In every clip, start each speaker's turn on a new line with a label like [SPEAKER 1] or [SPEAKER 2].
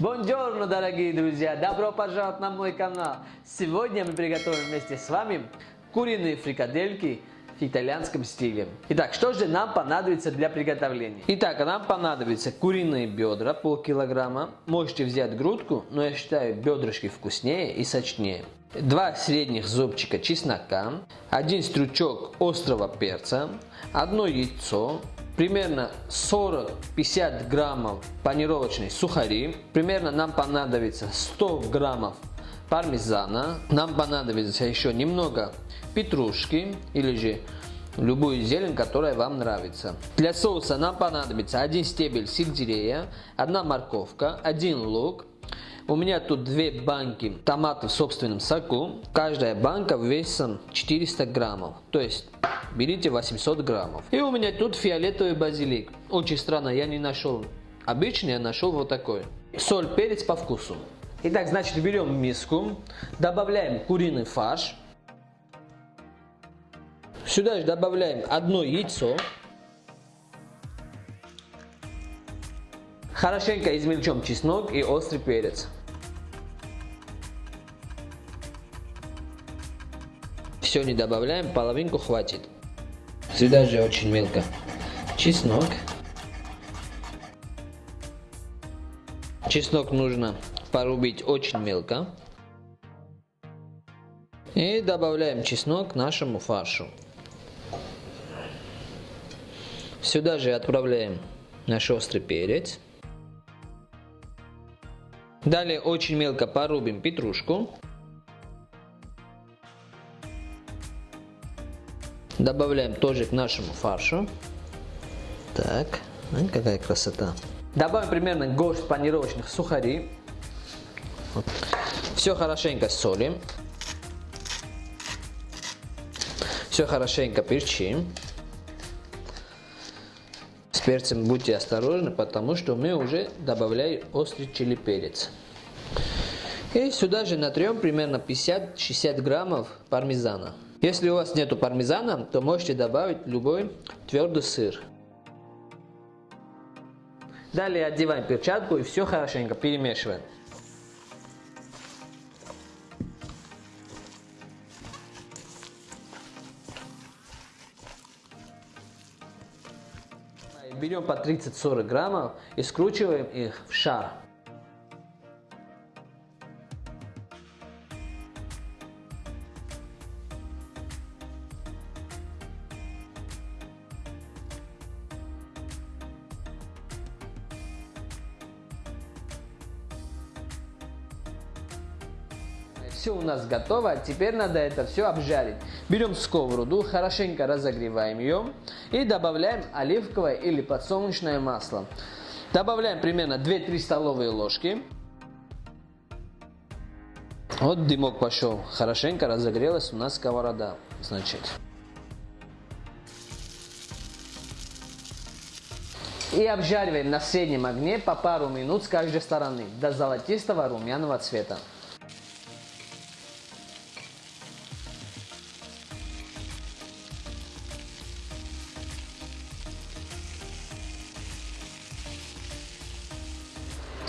[SPEAKER 1] Бонжорно, дорогие друзья! Добро пожаловать на мой канал! Сегодня мы приготовим вместе с вами куриные фрикадельки в итальянском стиле. Итак, что же нам понадобится для приготовления? Итак, нам понадобится куриные бедра, полкилограмма. Можете взять грудку, но я считаю бедрышки вкуснее и сочнее. Два средних зубчика чеснока, один стручок острого перца, одно яйцо, примерно 40-50 граммов панировочной сухари, примерно нам понадобится 100 граммов пармезана, нам понадобится еще немного петрушки или же любую зелень, которая вам нравится. Для соуса нам понадобится один стебель сельдерея, одна морковка, один лук, у меня тут две банки томатов в собственном соку. Каждая банка весом 400 граммов. То есть берите 800 граммов. И у меня тут фиолетовый базилик. Очень странно, я не нашел обычный, я нашел вот такой. Соль, перец по вкусу. Итак, значит, берем миску, добавляем куриный фарш. Сюда же добавляем одно яйцо. Хорошенько измельчем чеснок и острый перец. Все не добавляем, половинку хватит. Сюда же очень мелко. Чеснок. Чеснок нужно порубить очень мелко. И добавляем чеснок нашему фаршу. Сюда же отправляем наш острый перец. Далее очень мелко порубим петрушку. Добавляем тоже к нашему фаршу. Так, какая красота. Добавим примерно горсть панировочных сухарей. Вот. Все хорошенько солим. Все хорошенько перчим. С перцем будьте осторожны, потому что мы уже добавляем острый чили перец. И сюда же натрем примерно 50-60 граммов пармезана. Если у вас нету пармезана, то можете добавить любой твердый сыр. Далее одеваем перчатку и все хорошенько перемешиваем. Берем по 30-40 граммов и скручиваем их в шар. Все у нас готово, теперь надо это все обжарить. Берем сковороду, хорошенько разогреваем ее и добавляем оливковое или подсолнечное масло. Добавляем примерно 2-3 столовые ложки. Вот дымок пошел, хорошенько разогрелась у нас сковорода. Значит. И обжариваем на среднем огне по пару минут с каждой стороны до золотистого румяного цвета.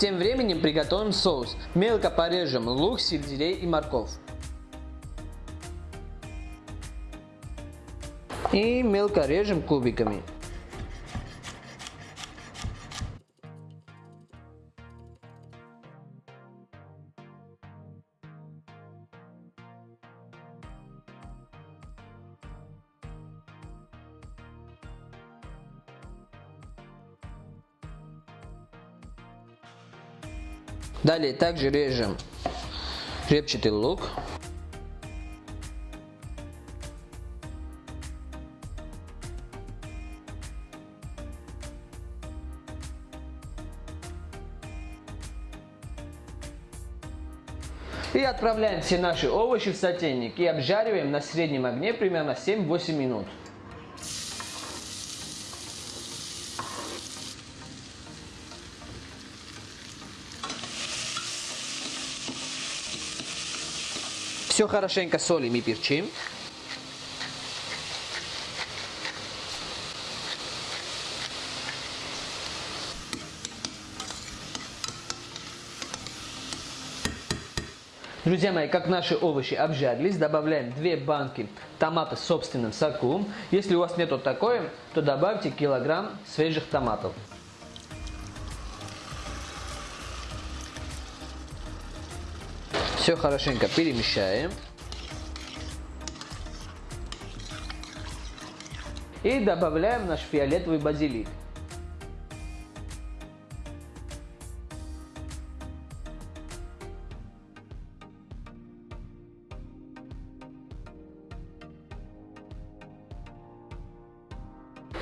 [SPEAKER 1] Тем временем приготовим соус. Мелко порежем лук, сельдерей и морковь. И мелко режем кубиками. Далее также режем репчатый лук. И отправляем все наши овощи в сотейник и обжариваем на среднем огне примерно 7-8 минут. Все хорошенько солим и перчим. Друзья мои, как наши овощи обжарились, добавляем 2 банки томата собственным соком. Если у вас нету вот то добавьте килограмм свежих томатов. Все хорошенько перемещаем. И добавляем наш фиолетовый базилик.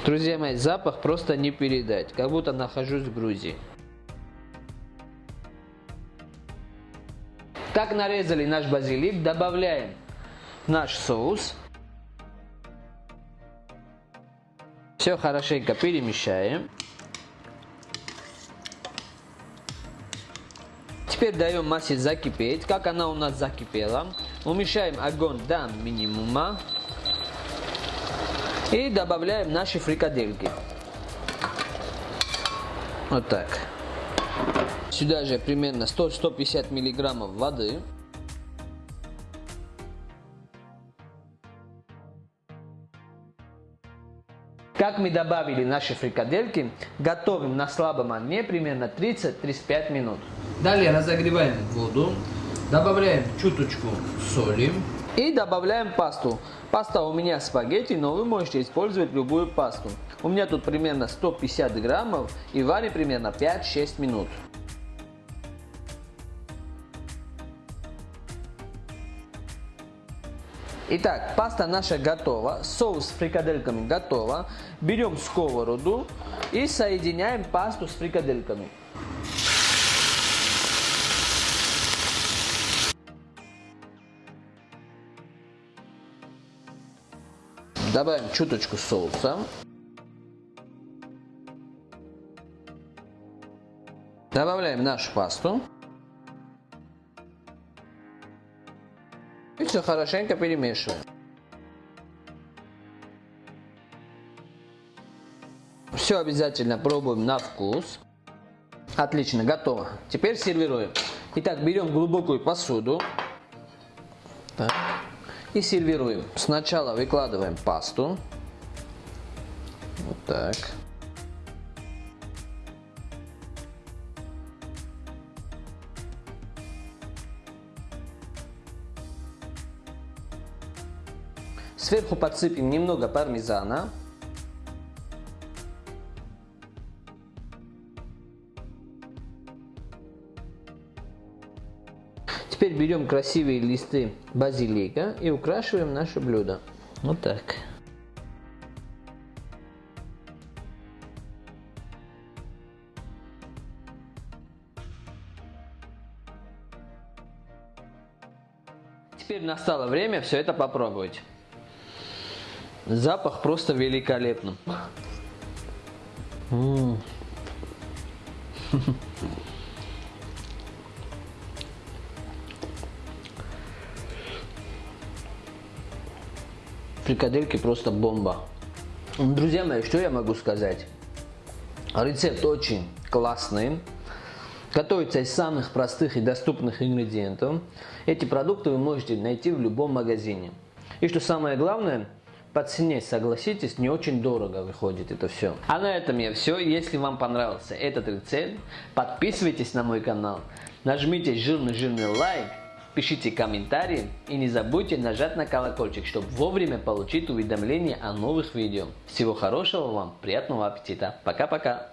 [SPEAKER 1] Друзья мои, запах просто не передать, как будто нахожусь в Грузии. Так нарезали наш базилик, добавляем наш соус. Все хорошенько перемещаем. Теперь даем массе закипеть. Как она у нас закипела, уменьшаем огонь до минимума. И добавляем наши фрикадельки. Вот так. Сюда же примерно 100-150 миллиграммов воды. Как мы добавили наши фрикадельки, готовим на слабом огне примерно 30-35 минут. Далее разогреваем воду, добавляем чуточку соли и добавляем пасту. Паста у меня спагетти, но вы можете использовать любую пасту. У меня тут примерно 150 граммов и варим примерно 5-6 минут. Итак, паста наша готова, соус с фрикадельками готова. Берем сковороду и соединяем пасту с фрикадельками. Добавим чуточку соуса. Добавляем нашу пасту. И все хорошенько перемешиваем. Все обязательно пробуем на вкус. Отлично, готово. Теперь сервируем. Итак, берем глубокую посуду. Так, и сервируем. Сначала выкладываем пасту. Вот так. Сверху подсыпем немного пармезана. Теперь берем красивые листы базилика и украшиваем наше блюдо. Вот так. Теперь настало время все это попробовать. Запах просто великолепный. М -м. Фрикадельки просто бомба. Друзья мои, что я могу сказать? Рецепт очень классный. Готовится из самых простых и доступных ингредиентов. Эти продукты вы можете найти в любом магазине. И что самое главное, по цене, согласитесь, не очень дорого выходит это все. А на этом я все. Если вам понравился этот рецепт, подписывайтесь на мой канал, нажмите жирный-жирный лайк, пишите комментарии и не забудьте нажать на колокольчик, чтобы вовремя получить уведомления о новых видео. Всего хорошего вам, приятного аппетита. Пока-пока.